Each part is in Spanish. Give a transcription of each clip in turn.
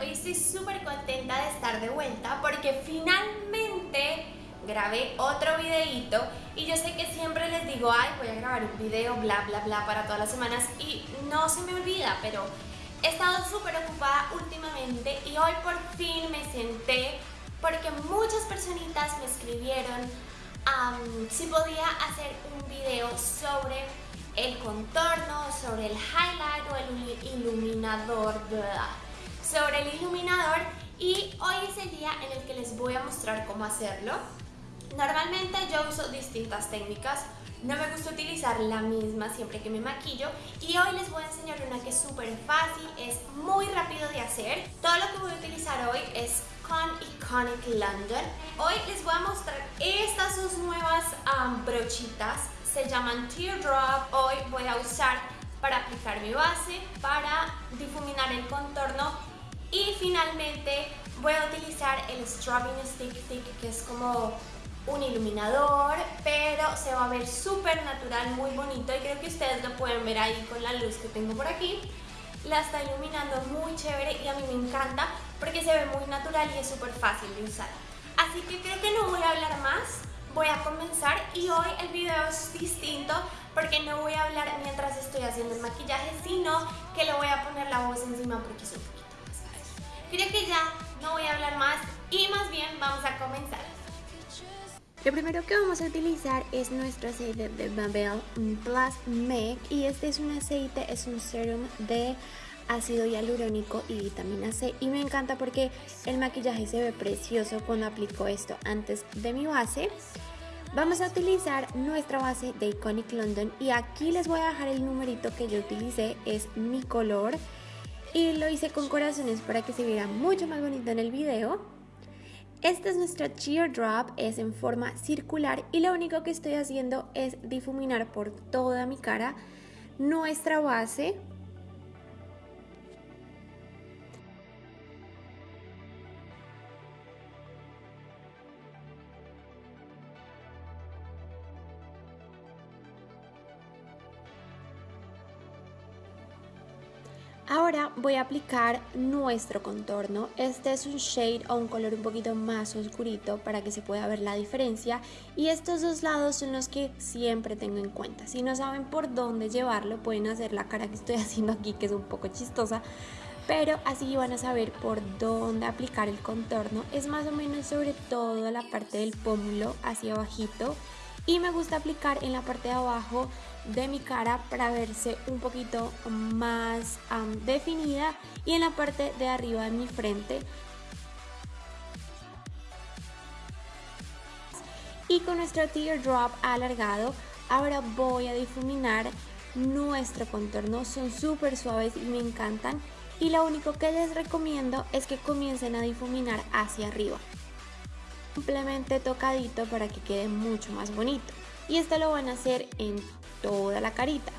hoy estoy súper contenta de estar de vuelta porque finalmente grabé otro videito y yo sé que siempre les digo, ay voy a grabar un video, bla bla bla para todas las semanas y no se me olvida, pero he estado súper ocupada últimamente y hoy por fin me senté porque muchas personitas me escribieron si podía hacer un video sobre el contorno, sobre el highlight o el iluminador, sobre el iluminador y hoy es el día en el que les voy a mostrar cómo hacerlo. Normalmente yo uso distintas técnicas, no me gusta utilizar la misma siempre que me maquillo y hoy les voy a enseñar una que es súper fácil, es muy rápido de hacer. Todo lo que voy a utilizar hoy es con Iconic London. Hoy les voy a mostrar estas dos nuevas brochitas se llaman Teardrop. Hoy voy a usar para aplicar mi base, para difuminar el contorno y finalmente voy a utilizar el Strobing Stick Stick que es como un iluminador, pero se va a ver súper natural, muy bonito y creo que ustedes lo pueden ver ahí con la luz que tengo por aquí. La está iluminando muy chévere y a mí me encanta porque se ve muy natural y es súper fácil de usar. Así que creo que no voy a hablar más, voy a comenzar y hoy el video es distinto porque no voy a hablar mientras estoy haciendo el maquillaje, sino que le voy a poner la voz encima porque es un. Creo que ya no voy a hablar más y más bien vamos a comenzar. Lo primero que vamos a utilizar es nuestro aceite de Babel Plus Make y este es un aceite, es un serum de ácido hialurónico y vitamina C. Y me encanta porque el maquillaje se ve precioso cuando aplico esto antes de mi base. Vamos a utilizar nuestra base de Iconic London y aquí les voy a dejar el numerito que yo utilicé es mi color y lo hice con corazones para que se viera mucho más bonito en el video. Este es nuestro Drop, es en forma circular y lo único que estoy haciendo es difuminar por toda mi cara nuestra base Ahora voy a aplicar nuestro contorno. Este es un shade o un color un poquito más oscurito para que se pueda ver la diferencia. Y estos dos lados son los que siempre tengo en cuenta. Si no saben por dónde llevarlo, pueden hacer la cara que estoy haciendo aquí, que es un poco chistosa. Pero así van a saber por dónde aplicar el contorno. Es más o menos sobre toda la parte del pómulo hacia abajito y me gusta aplicar en la parte de abajo de mi cara para verse un poquito más definida y en la parte de arriba de mi frente. Y con nuestro teardrop alargado ahora voy a difuminar nuestro contorno. Son súper suaves y me encantan. Y lo único que les recomiendo es que comiencen a difuminar hacia arriba. Simplemente tocadito para que quede mucho más bonito. Y esto lo van a hacer en toda la carita.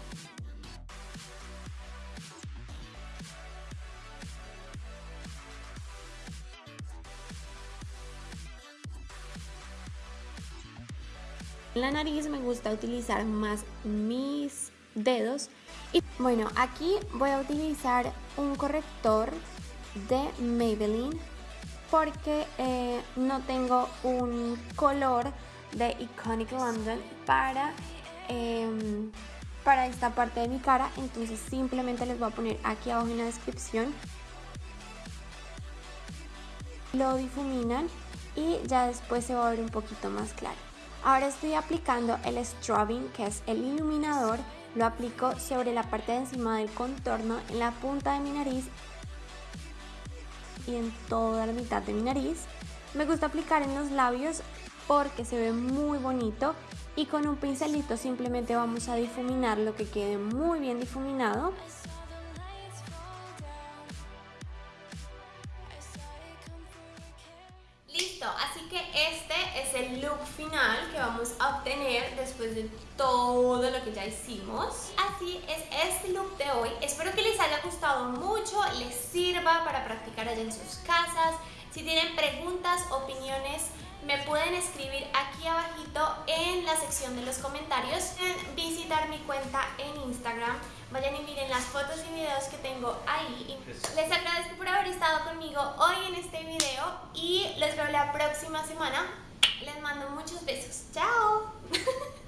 En la nariz me gusta utilizar más mis dedos y bueno aquí voy a utilizar un corrector de Maybelline porque eh, no tengo un color de Iconic London para, em, para esta parte de mi cara entonces simplemente les voy a poner aquí abajo en la descripción. Lo difuminan y ya después se va a ver un poquito más claro. Ahora estoy aplicando el strobing que es el iluminador. Lo aplico sobre la parte de encima del contorno en la punta de mi nariz y en toda la mitad de mi nariz. Me gusta aplicar en los labios porque se ve muy bonito y con un pincelito simplemente vamos a difuminar lo que quede muy bien difuminado. Listo, así que este es el look final que vamos a obtener después de todo lo que ya hicimos. Así es este look de hoy. Espero que les haya gustado mucho, les sirva para practicar allá en sus casas. Si tienen preguntas, opiniones, me pueden escribir aquí abajito en la sección de los comentarios. Pueden visitar mi cuenta en Instagram. Vayan y miren las fotos y videos que tengo ahí. Les agradezco por haber estado conmigo hoy en este video y los veo la próxima semana. Les mando muchos besos. ¡Chao!